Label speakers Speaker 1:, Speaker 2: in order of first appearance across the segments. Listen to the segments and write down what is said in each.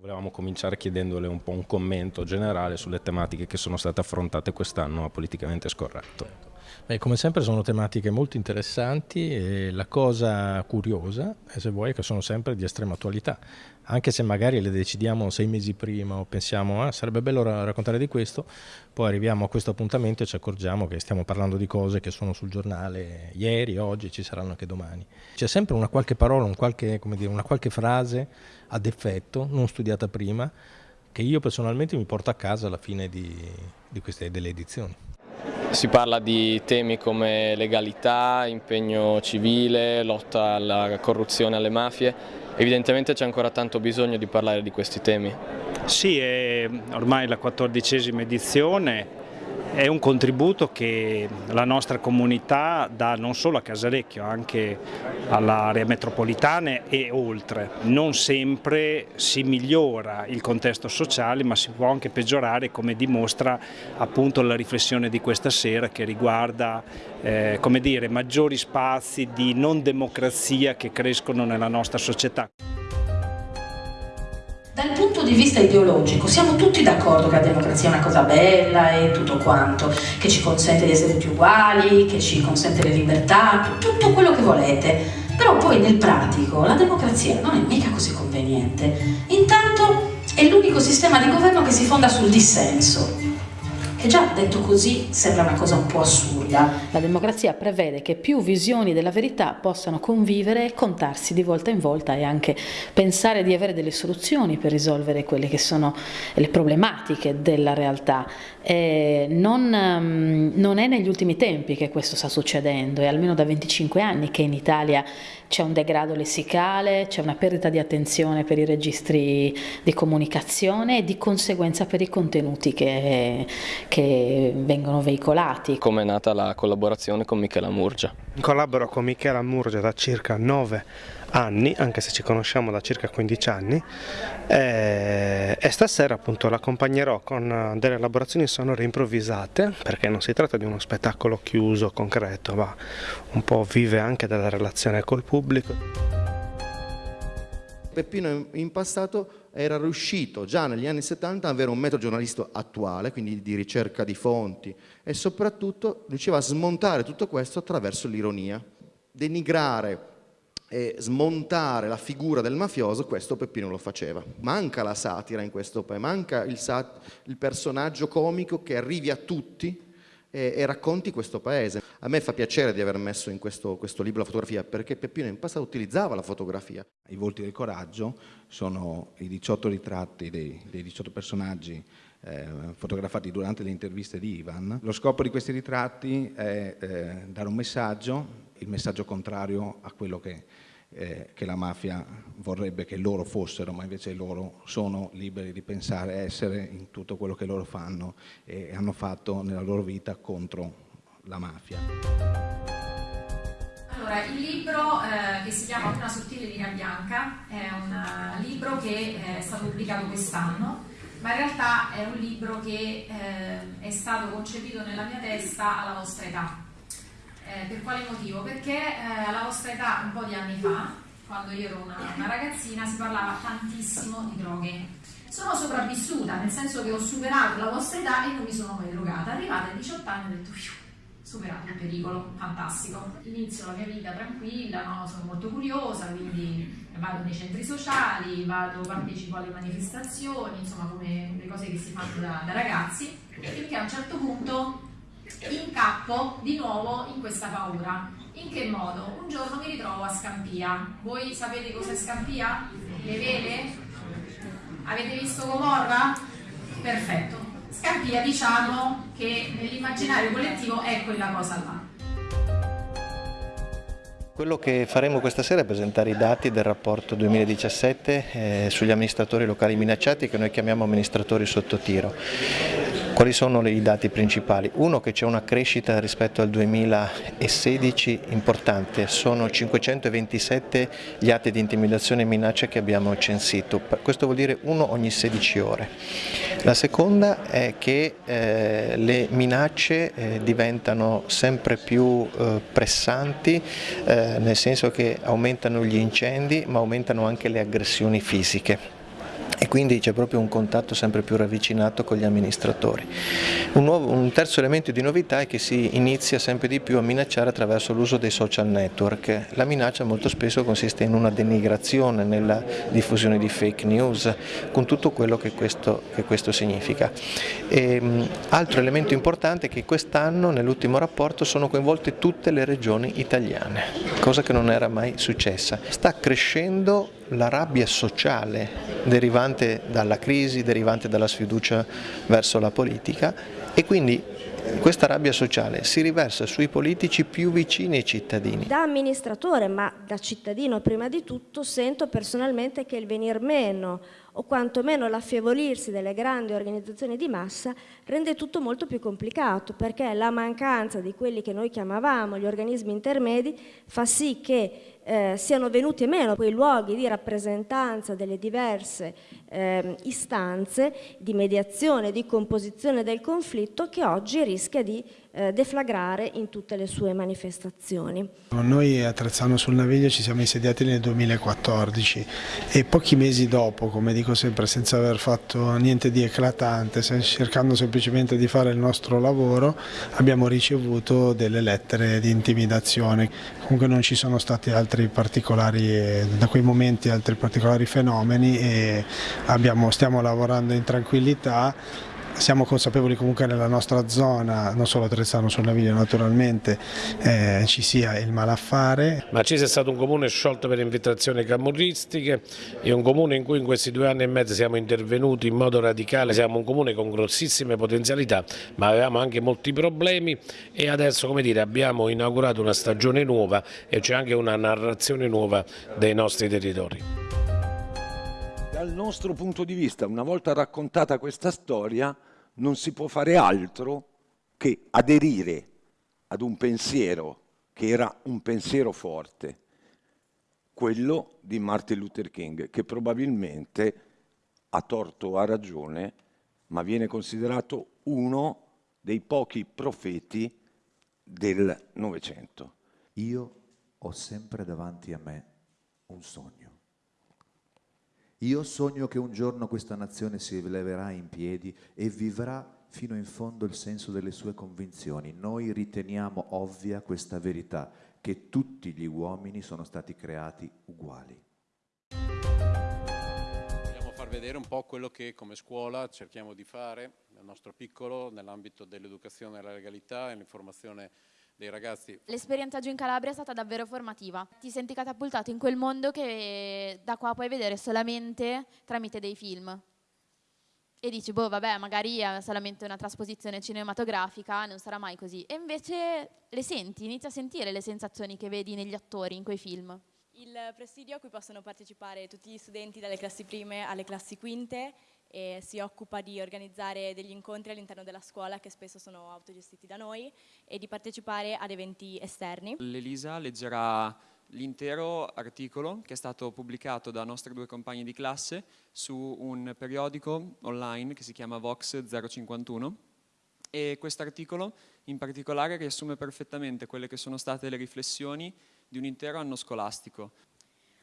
Speaker 1: Volevamo cominciare chiedendole un po' un commento generale sulle tematiche che sono state affrontate quest'anno a Politicamente Scorretto.
Speaker 2: Beh, come sempre sono tematiche molto interessanti e la cosa curiosa, se vuoi, è che sono sempre di estrema attualità. Anche se magari le decidiamo sei mesi prima o pensiamo ah, sarebbe bello raccontare di questo, poi arriviamo a questo appuntamento e ci accorgiamo che stiamo parlando di cose che sono sul giornale ieri, oggi, ci saranno anche domani. C'è sempre una qualche parola, un qualche, dire, una qualche frase ad effetto, non studiata prima, che io personalmente mi porto a casa alla fine di, di queste, delle edizioni.
Speaker 3: Si parla di temi come legalità, impegno civile, lotta alla corruzione, alle mafie. Evidentemente c'è ancora tanto bisogno di parlare di questi temi.
Speaker 4: Sì, è ormai la quattordicesima edizione, è un contributo che la nostra comunità dà non solo a Casalecchio, anche all'area metropolitana e oltre. Non sempre si migliora il contesto sociale ma si può anche peggiorare come dimostra appunto la riflessione di questa sera che riguarda eh, come dire, maggiori spazi di non democrazia che crescono nella nostra società.
Speaker 5: Dal punto di vista ideologico siamo tutti d'accordo che la democrazia è una cosa bella e tutto quanto, che ci consente di essere tutti uguali, che ci consente le libertà, tutto quello che volete. Però poi nel pratico la democrazia non è mica così conveniente. Intanto è l'unico sistema di governo che si fonda sul dissenso che già detto così sembra una cosa un po' assurda.
Speaker 6: La democrazia prevede che più visioni della verità possano convivere e contarsi di volta in volta e anche pensare di avere delle soluzioni per risolvere quelle che sono le problematiche della realtà. Non, um, non, è negli ultimi tempi che questo sta succedendo, è almeno da 25 anni che in Italia c'è un degrado lessicale, c'è una perdita di attenzione per i registri di comunicazione e di conseguenza per i contenuti che, che vengono veicolati.
Speaker 3: Come è nata la collaborazione con Michela Murgia?
Speaker 7: Collaboro con Michela Murgia da circa 9 anni, anche se ci conosciamo da circa 15 anni e, e stasera appunto l'accompagnerò con delle elaborazioni sonore improvvisate perché non si tratta di uno spettacolo chiuso, concreto, ma un po' vive anche della relazione col pubblico.
Speaker 8: Peppino in passato era riuscito già negli anni 70 ad avere un metodo giornalistico attuale, quindi di ricerca di fonti e soprattutto riusciva a smontare tutto questo attraverso l'ironia, denigrare e smontare la figura del mafioso, questo Peppino lo faceva. Manca la satira in questo paese, manca il, il personaggio comico che arrivi a tutti e, e, racconti questo paese. A me fa piacere di aver messo in questo, questo, libro la fotografia perché Peppino in passato utilizzava la fotografia.
Speaker 9: I volti del coraggio sono i 18 ritratti dei, dei 18 personaggi eh, fotografati durante le interviste di Ivan. Lo scopo di questi ritratti è eh, dare un messaggio il messaggio contrario a quello che, eh, che, la mafia vorrebbe che loro fossero, ma invece loro sono liberi di pensare, essere in tutto quello che loro fanno e hanno fatto nella loro vita contro la mafia.
Speaker 10: Allora, il libro eh, che si chiama Una sottile linea bianca è un uh, libro che eh, è stato pubblicato quest'anno, ma in realtà è un libro che eh, è stato concepito nella mia testa alla vostra età eh, per quale motivo? Perché eh, alla vostra età, un po' di anni fa, quando io ero una, una ragazzina, si parlava tantissimo di droghe. Sono sopravvissuta, nel senso che ho superato la vostra età e non mi sono mai drogata. Arrivata ai 18 anni ho detto, superato il pericolo, fantastico. Inizio la mia vita tranquilla, no? sono molto curiosa, quindi vado nei centri sociali, vado, partecipo alle manifestazioni, insomma come le cose che si fanno da, da ragazzi, finché a un certo punto incappo di nuovo in questa paura. In che modo? Un giorno mi ritrovo a Scampia. Voi sapete cos'è Scampia? Le vele? Avete visto Gomorra? Perfetto. Scampia diciamo che nell'immaginario collettivo è quella cosa là.
Speaker 11: Quello che faremo questa sera è presentare i dati del rapporto 2017 eh, sugli amministratori locali minacciati che noi chiamiamo amministratori sotto tiro. Quali sono i dati principali? Uno che c'è una crescita rispetto al 2016 importante, sono 527 gli atti di intimidazione e minaccia che abbiamo censito, questo vuol dire uno ogni 16 ore. La seconda è che eh, le minacce eh, diventano sempre più eh, pressanti, eh, nel senso che aumentano gli incendi ma aumentano anche le aggressioni fisiche quindi c'è proprio un contatto sempre più ravvicinato con gli amministratori. Un, nuovo, un, terzo elemento di novità è che si inizia sempre di più a minacciare attraverso l'uso dei social network. La minaccia molto spesso consiste in una denigrazione nella diffusione di fake news, con tutto quello che questo, che questo significa. E, ehm, altro elemento importante è che quest'anno nell'ultimo rapporto sono coinvolte tutte le regioni italiane, cosa che non era mai successa. Sta crescendo la rabbia sociale derivante dalla crisi, derivante dalla sfiducia verso la politica e quindi questa rabbia sociale si riversa sui politici più vicini ai cittadini.
Speaker 12: Da amministratore, ma da cittadino prima di tutto, sento personalmente che il venir meno o quantomeno l'affievolirsi delle grandi organizzazioni di massa rende tutto molto più complicato perché la mancanza di quelli che noi chiamavamo gli organismi intermedi fa sì che eh, siano venuti meno quei luoghi di rappresentanza delle diverse eh, istanze di mediazione, di composizione del conflitto che oggi rischia di eh, deflagrare in tutte le sue manifestazioni.
Speaker 13: Noi a Trezzano sul Naviglio ci siamo insediati nel 2014 e pochi mesi dopo, come dico sempre, senza aver fatto niente di eclatante, cercando semplicemente di fare il nostro lavoro, abbiamo ricevuto delle lettere di intimidazione. Comunque non ci sono stati altri particolari, da quei momenti altri particolari fenomeni e abbiamo, stiamo lavorando in tranquillità siamo consapevoli comunque nella nostra zona, non solo a Trezzano sul Naviglio naturalmente, eh, ci sia il malaffare.
Speaker 14: Macise è stato un comune sciolto per infiltrazioni camorristiche, è un comune in cui in questi due anni e mezzo siamo intervenuti in modo radicale, siamo un comune con grossissime potenzialità ma avevamo anche molti problemi e adesso come dire, abbiamo inaugurato una stagione nuova e c'è anche una narrazione nuova dei nostri territori
Speaker 15: dal nostro punto di vista, una volta raccontata questa storia, non si può fare altro che aderire ad un pensiero che era un pensiero forte, quello di Martin Luther King, che probabilmente ha torto o ha ragione, ma viene considerato uno dei pochi profeti del Novecento.
Speaker 7: Io ho sempre davanti a me un sogno. Io sogno che un giorno questa nazione si leverà in piedi e vivrà fino in fondo il senso delle sue convinzioni. Noi riteniamo ovvia questa verità, che tutti gli uomini sono stati creati uguali.
Speaker 16: Vogliamo far vedere un po' quello che come scuola cerchiamo di fare nel nostro piccolo, nell'ambito dell'educazione alla legalità e l'informazione dei ragazzi.
Speaker 17: L'esperienza giù in Calabria è stata davvero formativa. Ti senti catapultato in quel mondo che da qua puoi vedere solamente tramite dei film. E dici, boh, vabbè, magari è solamente una trasposizione cinematografica, non sarà mai così. E invece le senti, inizi a sentire le sensazioni che vedi negli attori in quei film.
Speaker 18: Il presidio a cui possono partecipare tutti gli studenti dalle classi prime alle classi quinte e si occupa di organizzare degli incontri all'interno della scuola che spesso sono autogestiti da noi e di partecipare ad eventi esterni.
Speaker 19: L'Elisa leggerà l'intero articolo che è stato pubblicato da nostri due compagni di classe su un periodico online che si chiama Vox 051 e questo articolo in particolare riassume perfettamente quelle che sono state le riflessioni di un intero anno scolastico.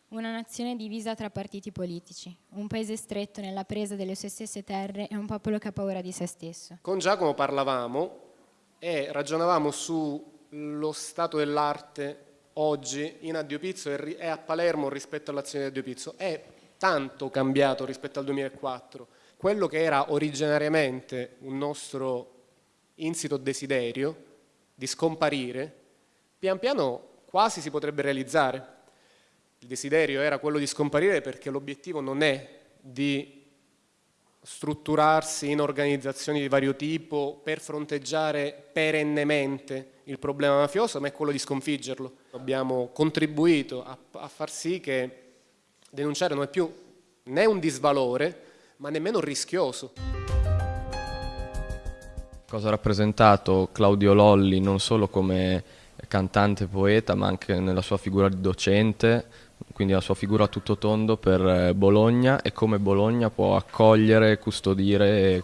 Speaker 20: Una nazione divisa tra partiti politici, un paese stretto nella presa delle sue stesse terre e un popolo che ha paura di se stesso.
Speaker 21: Con Giacomo parlavamo e ragionavamo sullo stato dell'arte oggi in Addio Pizzo e a Palermo rispetto all'azione di Addio Pizzo. È tanto cambiato rispetto al 2004. Quello che era originariamente un nostro insito desiderio di scomparire, pian piano quasi si potrebbe realizzare il desiderio era quello di scomparire perché l'obiettivo non è di strutturarsi in organizzazioni di vario tipo per fronteggiare perennemente il problema mafioso, ma è quello di sconfiggerlo. Abbiamo contribuito a, a far sì che denunciare non è più né un disvalore, ma nemmeno rischioso.
Speaker 3: Cosa ha rappresentato Claudio Lolli non solo come cantante e poeta, ma anche nella sua figura di docente, quindi la sua figura a tutto tondo per eh, Bologna e come Bologna può accogliere, custodire e,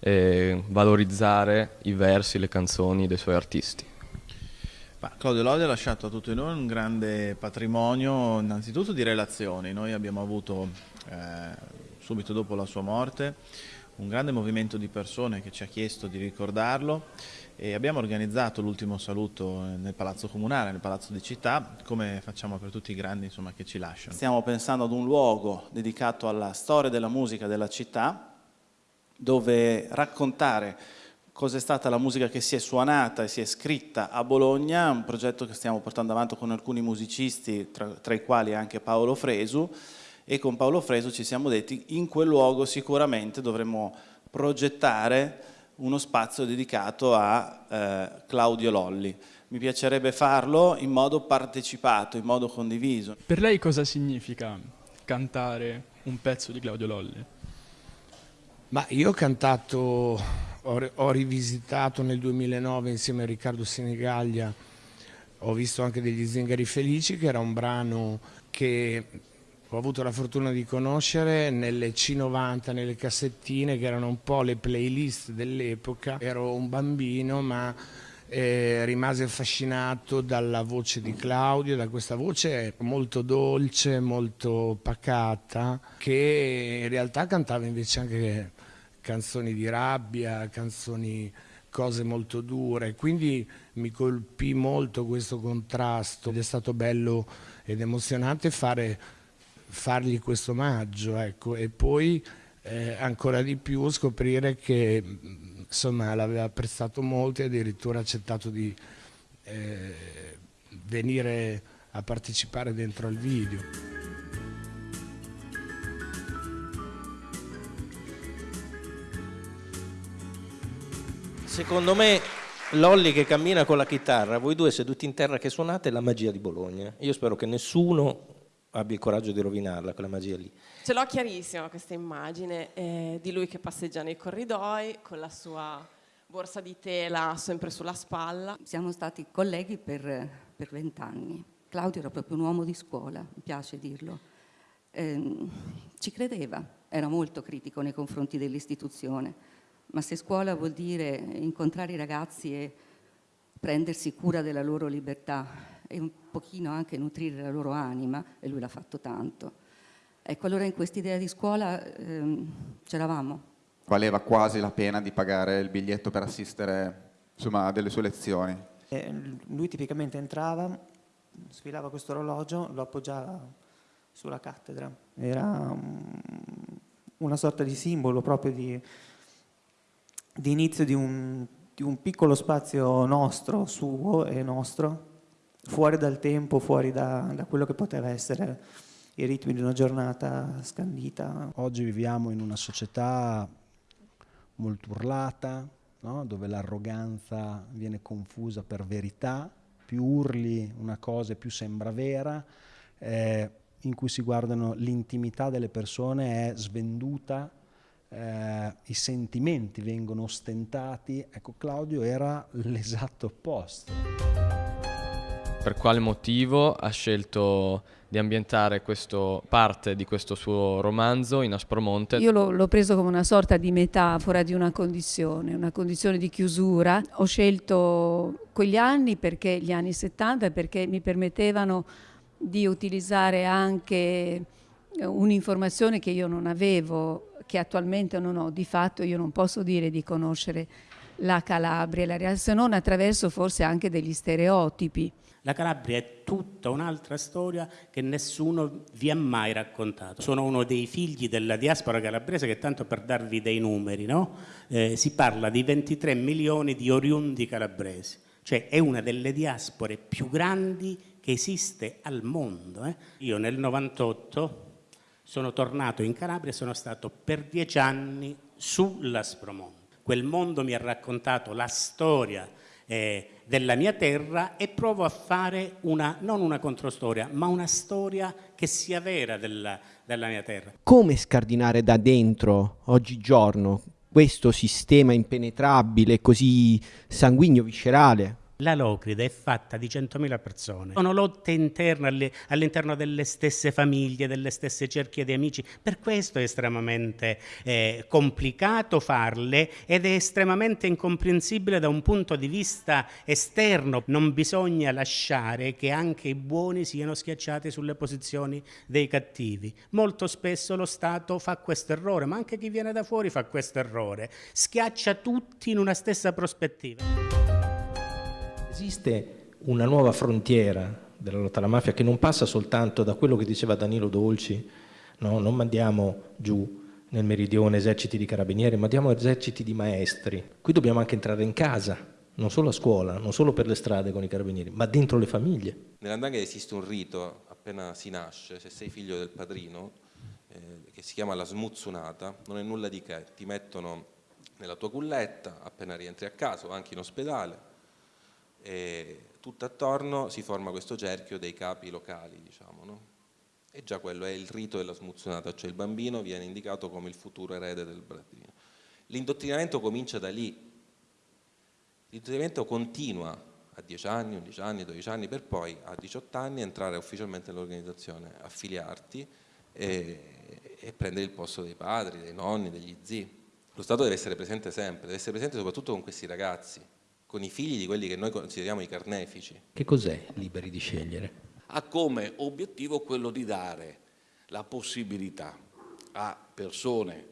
Speaker 3: e valorizzare i versi, le canzoni dei suoi artisti.
Speaker 22: Claudio Lodi ha lasciato a tutti noi un grande patrimonio innanzitutto di relazioni, noi abbiamo avuto eh,
Speaker 23: subito dopo la sua morte, un grande movimento di persone che ci ha chiesto di ricordarlo e abbiamo organizzato l'ultimo saluto nel Palazzo Comunale, nel Palazzo di Città, come facciamo per tutti i grandi insomma, che ci lasciano.
Speaker 22: Stiamo pensando ad un luogo dedicato alla storia della musica della città, dove raccontare cosa è stata la musica che si è suonata e si è scritta a Bologna, un progetto che stiamo portando avanti con alcuni musicisti, tra, tra i quali anche Paolo Fresu, e con Paolo Fresu ci siamo detti in quel luogo sicuramente dovremmo progettare uno spazio dedicato a eh, Claudio Lolli. Mi piacerebbe farlo in modo partecipato, in modo condiviso.
Speaker 24: Per lei cosa significa cantare un pezzo di Claudio Lolli?
Speaker 21: Ma io ho cantato, ho, ho rivisitato nel 2009 insieme a Riccardo Senegaglia, ho visto anche degli Zingari Felici, che era un brano che ho avuto la fortuna di conoscere nelle C90, nelle cassettine, che erano un po' le playlist dell'epoca. Ero un bambino, ma eh, rimase affascinato dalla voce di Claudio, da questa voce molto dolce, molto pacata, che in realtà cantava invece anche canzoni di rabbia, canzoni cose molto dure, quindi mi colpì molto questo contrasto ed è stato bello ed emozionante fare, fargli questo omaggio ecco. e poi eh, ancora di più scoprire che l'aveva apprezzato molto e addirittura accettato di eh, venire a partecipare dentro al video.
Speaker 2: Secondo me Lolli che cammina con la chitarra, voi due seduti in terra che suonate, è la magia di Bologna. Io spero che nessuno abbia il coraggio di rovinarla, quella magia lì.
Speaker 25: Ce l'ho chiarissima questa immagine eh, di lui che passeggia nei corridoi con la sua borsa di tela sempre sulla spalla.
Speaker 5: Siamo stati colleghi per vent'anni. Claudio era proprio un uomo di scuola, mi piace dirlo. Eh, ci credeva, era molto critico nei confronti dell'istituzione ma se scuola vuol dire incontrare i ragazzi e prendersi cura della loro libertà e un pochino anche nutrire la loro anima, e lui l'ha fatto tanto. Ecco, allora in quest'idea di scuola ehm, c'eravamo.
Speaker 26: Valeva quasi la pena di pagare il biglietto per assistere insomma, a delle sue lezioni.
Speaker 27: Eh, lui tipicamente entrava, sfilava questo orologio, lo appoggiava sulla cattedra. Era um, una sorta di simbolo proprio di di inizio di un, di un piccolo spazio nostro, suo e nostro, fuori dal tempo, fuori da, da quello che poteva essere i ritmi di una giornata scandita.
Speaker 28: Oggi viviamo in una società molto urlata, no? dove l'arroganza viene confusa per verità, più urli una cosa più sembra vera, eh, in cui si guardano l'intimità delle persone è svenduta eh, i sentimenti vengono ostentati, ecco Claudio era l'esatto opposto.
Speaker 3: Per quale motivo ha scelto di ambientare questo, parte di questo suo romanzo in Aspromonte?
Speaker 29: Io l'ho preso come una sorta di metafora di una condizione, una condizione di chiusura. Ho scelto quegli anni perché gli anni 70 perché mi permettevano di utilizzare anche un'informazione che io non avevo che attualmente non ho, di fatto io non posso dire di conoscere la Calabria, la se non attraverso forse anche degli stereotipi.
Speaker 18: La Calabria è tutta un'altra storia che nessuno vi ha mai raccontato. Sono uno dei figli della diaspora calabrese che tanto per darvi dei numeri, no? eh, si parla di 23 milioni di oriundi calabresi, cioè è una delle diaspore più grandi che esiste al mondo. Eh? Io nel 98 sono tornato in Calabria e sono stato per dieci anni sull'Aspromonte. Quel mondo mi ha raccontato la storia eh, della mia terra e provo a fare una, non una controstoria, ma una storia che sia vera della, della mia terra.
Speaker 30: Come scardinare da dentro, oggigiorno, questo sistema impenetrabile, così sanguigno, viscerale,
Speaker 18: La Locride è fatta di 100.000 persone. Sono lotte interne all'interno delle stesse famiglie, delle stesse cerchie di amici. Per questo è estremamente eh, complicato farle ed è estremamente incomprensibile da un punto di vista esterno. Non bisogna lasciare che anche i buoni siano schiacciati sulle posizioni dei cattivi. Molto spesso lo Stato fa questo errore, ma anche chi viene da fuori fa questo errore. Schiaccia tutti in una stessa prospettiva.
Speaker 2: Esiste una nuova frontiera della lotta alla mafia che non passa soltanto da quello che diceva Danilo Dolci, no? non mandiamo giù nel meridione eserciti di carabinieri, ma diamo eserciti di maestri. Qui dobbiamo anche entrare in casa, non solo a scuola, non solo per le strade con i carabinieri, ma dentro le famiglie.
Speaker 31: Nell'andanga esiste un rito, appena si nasce, se sei figlio del padrino, eh, che si chiama la smuzzunata, non è nulla di che, ti mettono nella tua culletta appena rientri a casa o anche in ospedale, e tutto attorno si forma questo cerchio dei capi locali, diciamo, no? E già quello è il rito della smuzzunata, cioè il bambino viene indicato come il futuro erede del bambino. L'indottrinamento comincia da lì, l'indottrinamento continua a 10 anni, 11 anni, 12 anni, per poi a 18 anni entrare ufficialmente nell'organizzazione, affiliarti e, e prendere il posto dei padri, dei nonni, degli zii. Lo Stato deve essere presente sempre, deve essere presente soprattutto con questi ragazzi, con i figli di quelli che noi consideriamo i carnefici.
Speaker 2: Che cos'è liberi di scegliere?
Speaker 32: Ha come obiettivo quello di dare la possibilità a persone,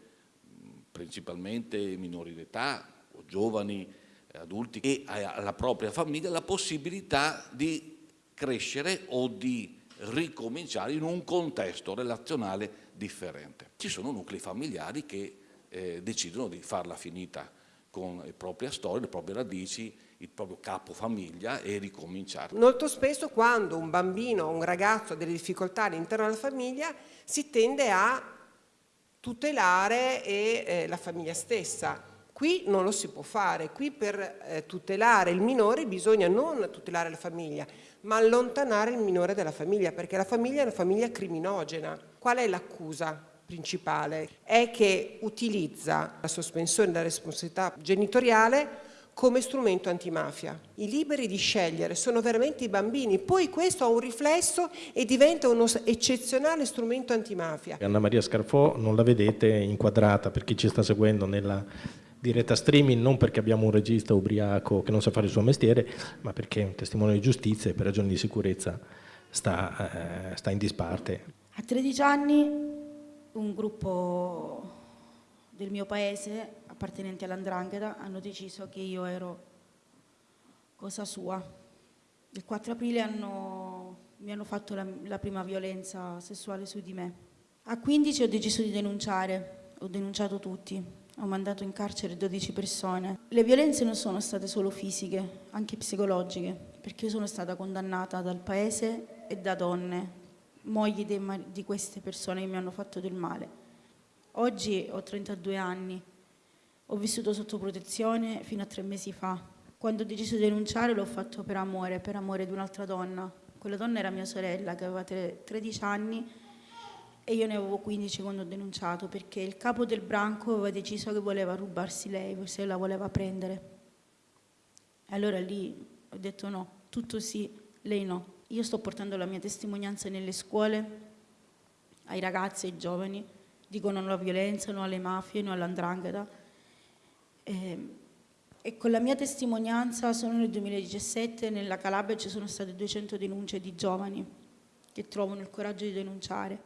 Speaker 32: principalmente minori d'età o giovani, adulti e alla propria famiglia la possibilità di crescere o di ricominciare in un contesto relazionale differente. Ci sono nuclei familiari che eh, decidono di farla finita con le proprie storie, le proprie radici, il proprio capo famiglia e ricominciare.
Speaker 33: Molto spesso quando un bambino o un ragazzo ha delle difficoltà all'interno della famiglia si tende a tutelare e, eh, la famiglia stessa. Qui non lo si può fare, qui per eh, tutelare il minore bisogna non tutelare la famiglia, ma allontanare il minore dalla famiglia, perché la famiglia è una famiglia criminogena. Qual è l'accusa? Principale è che utilizza la sospensione della responsabilità genitoriale come strumento antimafia. I liberi di scegliere sono veramente i bambini, poi questo ha un riflesso e diventa uno eccezionale strumento antimafia.
Speaker 2: Anna Maria Scarfò non la vedete inquadrata per chi ci sta seguendo nella diretta streaming non perché abbiamo un regista ubriaco che non sa fare il suo mestiere, ma perché è un testimone di giustizia e per ragioni di sicurezza sta, eh, sta in disparte.
Speaker 34: A 13 anni un gruppo del mio paese, appartenenti all'Andrangheta, hanno deciso che io ero cosa sua. Il 4 aprile hanno, mi hanno fatto la, la prima violenza sessuale su di me. A 15 ho deciso di denunciare, ho denunciato tutti, ho mandato in carcere 12 persone. Le violenze non sono state solo fisiche, anche psicologiche, perché io sono stata condannata dal paese e da donne mogli di queste persone che mi hanno fatto del male. Oggi ho 32 anni, ho vissuto sotto protezione fino a tre mesi fa. Quando ho deciso di denunciare l'ho fatto per amore, per amore di un'altra donna. Quella donna era mia sorella che aveva 13 anni e io ne avevo 15 quando ho denunciato perché il capo del branco aveva deciso che voleva rubarsi lei, se la voleva prendere. E allora lì ho detto no, tutto sì, lei no. Io sto portando la mia testimonianza nelle scuole, ai ragazzi, ai giovani, dico non alla violenza, non alle mafie, non all'andrangheta. E, ehm, e con la mia testimonianza solo nel 2017 nella Calabria ci sono state 200 denunce di giovani che trovano il coraggio di denunciare.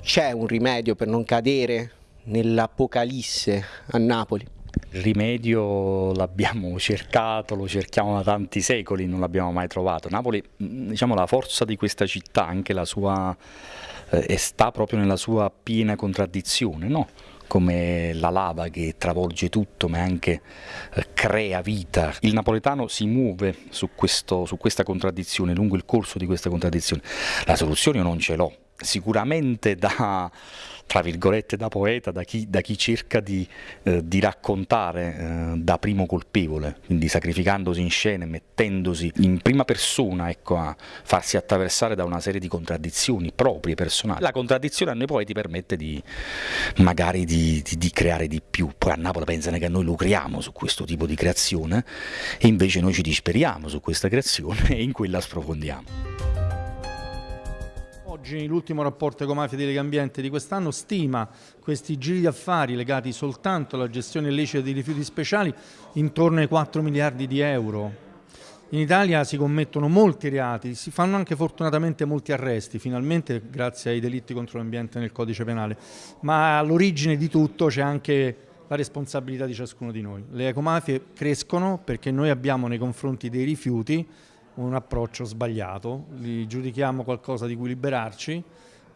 Speaker 30: C'è un rimedio per non cadere nell'apocalisse a Napoli?
Speaker 35: Il rimedio l'abbiamo cercato, lo cerchiamo da tanti secoli, non l'abbiamo mai trovato. Napoli, mm, diciamo, la forza di questa città, anche la sua, eh, sta proprio nella sua piena contraddizione, no? come la lava che travolge tutto ma anche eh, crea vita. Il napoletano si muove su, questo, su questa contraddizione, lungo il corso di questa contraddizione. La soluzione io non ce l'ho, sicuramente da, tra virgolette, da poeta, da chi, da chi cerca di, eh, di raccontare eh, da primo colpevole, quindi sacrificandosi in scena, mettendosi in prima persona ecco, a farsi attraversare da una serie di contraddizioni proprie, personali. La contraddizione a noi poeti permette di magari di, di, di creare di più, poi a Napoli pensano che noi lucriamo su questo tipo di creazione e invece noi ci disperiamo su questa creazione e in quella sprofondiamo.
Speaker 36: Oggi l'ultimo rapporto Ecomafia di Legambiente di quest'anno stima questi giri di affari legati soltanto alla gestione illecita di rifiuti speciali intorno ai 4 miliardi di euro. In Italia si commettono molti reati, si fanno anche fortunatamente molti arresti, finalmente grazie ai delitti contro l'ambiente nel codice penale, ma all'origine di tutto c'è anche la responsabilità di ciascuno di noi. Le ecomafie crescono perché noi abbiamo nei confronti dei rifiuti un approccio sbagliato, li giudichiamo qualcosa di cui liberarci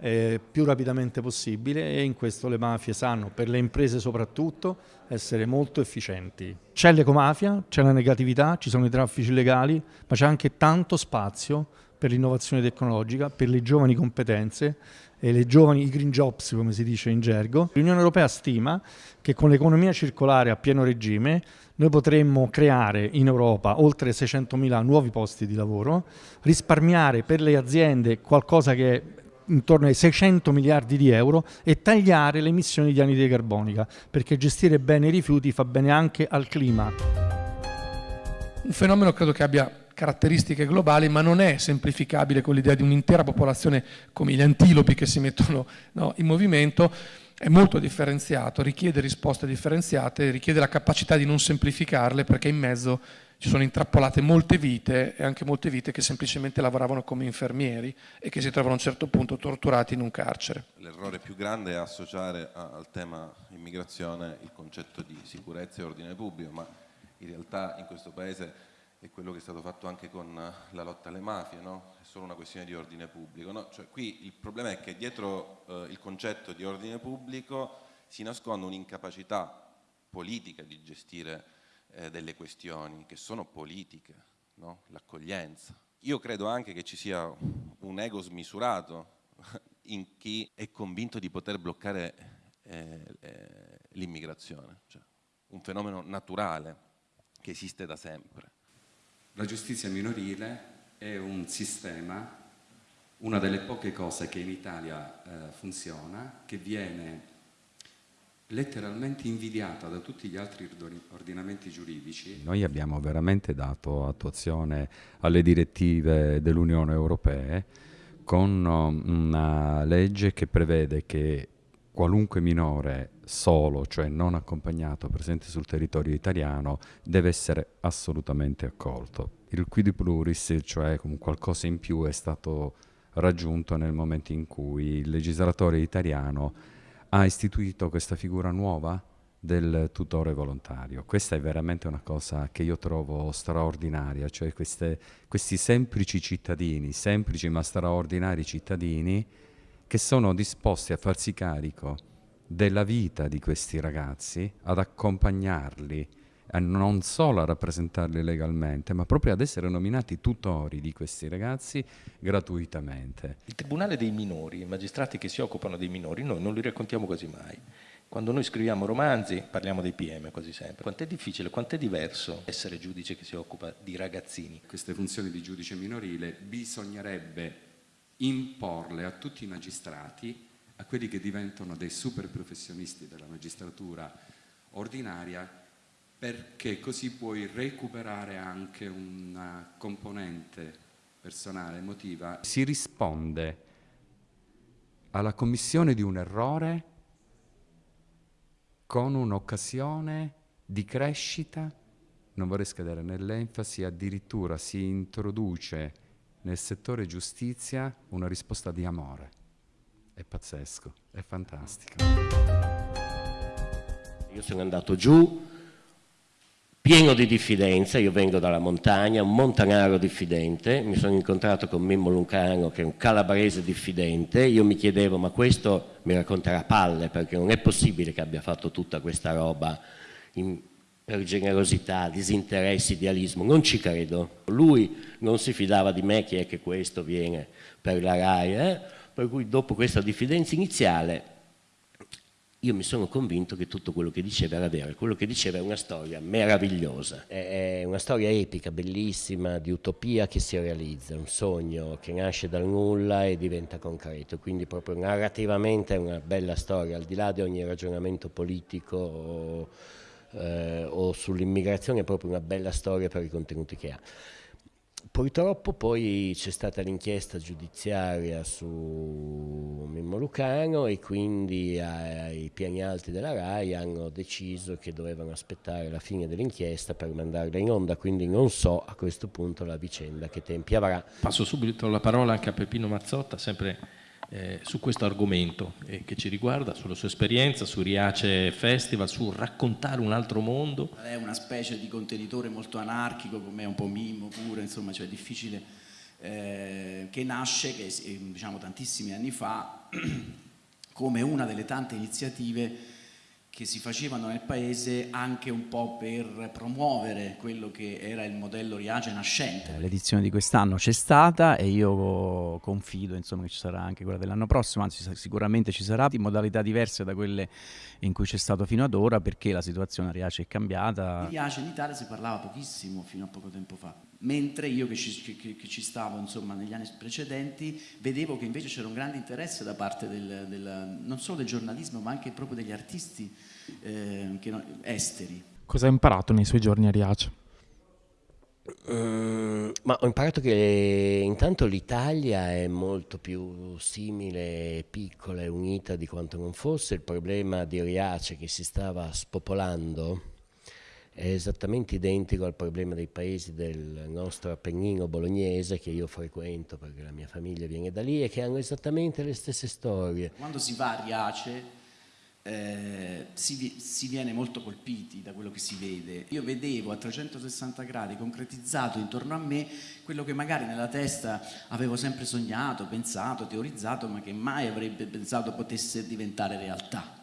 Speaker 36: eh, più rapidamente possibile e in questo le mafie sanno, per le imprese soprattutto, essere molto efficienti. C'è l'ecomafia, c'è la negatività, ci sono i traffici legali, ma c'è anche tanto spazio per l'innovazione tecnologica, per le giovani competenze e le giovani i green jobs come si dice in gergo. L'Unione Europea stima che con l'economia circolare a pieno regime noi potremmo creare in Europa oltre 600.000 nuovi posti di lavoro, risparmiare per le aziende qualcosa che è intorno ai 600 miliardi di euro e tagliare le emissioni di anidride carbonica, perché gestire bene i rifiuti fa bene anche al clima.
Speaker 19: Un fenomeno credo che abbia caratteristiche globali, ma non è semplificabile con l'idea di un'intera popolazione come gli antilopi che si mettono no, in movimento, è molto differenziato, richiede risposte differenziate, richiede la capacità di non semplificarle perché in mezzo ci sono intrappolate molte vite e anche molte vite che semplicemente lavoravano come infermieri e che si trovano a un certo punto torturati in un carcere.
Speaker 31: L'errore più grande è associare al tema immigrazione il concetto di sicurezza e ordine pubblico, ma in realtà in questo Paese è quello che è stato fatto anche con la lotta alle mafie, no? è solo una questione di ordine pubblico. No? Cioè, qui il problema è che dietro eh, il concetto di ordine pubblico si nasconde un'incapacità politica di gestire eh, delle questioni che sono politiche, no? l'accoglienza. Io credo anche che ci sia un ego smisurato in chi è convinto di poter bloccare eh, eh l'immigrazione, cioè un fenomeno naturale che esiste da sempre.
Speaker 37: La giustizia minorile è un sistema, una delle poche cose che in Italia eh, funziona, che viene letteralmente invidiata da tutti gli altri ordinamenti giuridici.
Speaker 38: Noi abbiamo veramente dato attuazione alle direttive dell'Unione Europea con um, una legge che prevede che qualunque minore solo, cioè non accompagnato, presente sul territorio italiano, deve essere assolutamente accolto. Il quid pluris, cioè qualcosa in più, è stato raggiunto nel momento in cui il legislatore italiano ha istituito questa figura nuova del tutore volontario. Questa è veramente una cosa che io trovo straordinaria, cioè queste, questi semplici cittadini, semplici ma straordinari cittadini, che sono disposti a farsi carico della vita di questi ragazzi, ad accompagnarli, a non solo a rappresentarli legalmente, ma proprio ad essere nominati tutori di questi ragazzi gratuitamente.
Speaker 39: Il Tribunale dei minori, i magistrati che si occupano dei minori, noi non li raccontiamo quasi mai. Quando noi scriviamo romanzi parliamo dei PM quasi sempre. Quanto è difficile, quanto è diverso essere giudice che si occupa di ragazzini.
Speaker 37: Queste funzioni di giudice minorile bisognerebbe imporle a tutti i magistrati a quelli che diventano dei super professionisti della magistratura ordinaria perché così puoi recuperare anche una componente personale, emotiva.
Speaker 38: Si risponde alla commissione di un errore con un'occasione di crescita, non vorrei scadere nell'enfasi, addirittura si introduce nel settore giustizia una risposta di amore. È pazzesco, è fantastico.
Speaker 40: Io sono andato giù pieno di diffidenza, io vengo dalla montagna, un montanaro diffidente, mi sono incontrato con Mimmo Lucano che è un calabrese diffidente, io mi chiedevo ma questo mi racconterà palle perché non è possibile che abbia fatto tutta questa roba in, per generosità, disinteresse, idealismo, non ci credo. Lui non si fidava di me, chi è che questo viene per la RAI, eh? Per cui dopo questa diffidenza iniziale io mi sono convinto che tutto quello che diceva era vero, quello che diceva è una storia meravigliosa, è una storia epica, bellissima, di utopia che si realizza, un sogno che nasce dal nulla e diventa concreto, quindi proprio narrativamente è una bella storia, al di là di ogni ragionamento politico eh, o sull'immigrazione è proprio una bella storia per i contenuti che ha. Purtroppo poi c'è stata l'inchiesta giudiziaria su Mimmo Lucano e quindi ai piani alti della RAI hanno deciso che dovevano aspettare la fine dell'inchiesta per mandarla in onda, quindi non so a questo punto la vicenda che tempi avrà.
Speaker 39: Passo subito la parola anche a Peppino Mazzotta, sempre eh, su questo argomento eh, che ci riguarda, sulla sua esperienza, su Riace Festival, su raccontare un altro mondo.
Speaker 41: È una specie di contenitore molto anarchico, come un po' Mimmo pure, insomma, cioè difficile, eh, che nasce che, diciamo, tantissimi anni fa come una delle tante iniziative che si facevano nel paese anche un po' per promuovere quello che era il modello Riace nascente.
Speaker 42: L'edizione di quest'anno c'è stata e io confido insomma, che ci sarà anche quella dell'anno prossimo, anzi sicuramente ci sarà in modalità diverse da quelle in cui c'è stato fino ad ora perché la situazione a Riace è cambiata.
Speaker 41: Di Riace in Italia si parlava pochissimo fino a poco tempo fa mentre io che ci, che, che ci stavo insomma, negli anni precedenti vedevo che invece c'era un grande interesse da parte del, del, non solo del giornalismo ma anche proprio degli artisti eh, che, esteri.
Speaker 43: Cosa hai imparato nei suoi giorni a Riace?
Speaker 40: Mm, ma ho imparato che intanto l'Italia è molto più simile, piccola e unita di quanto non fosse. Il problema di Riace che si stava spopolando è esattamente identico al problema dei paesi del nostro Appennino bolognese che io frequento perché la mia famiglia viene da lì e che hanno esattamente le stesse storie.
Speaker 41: Quando si va a Riace eh, si, si, viene molto colpiti da quello che si vede. Io vedevo a 360 gradi concretizzato intorno a me quello che magari nella testa avevo sempre sognato, pensato, teorizzato, ma che mai avrebbe pensato potesse diventare realtà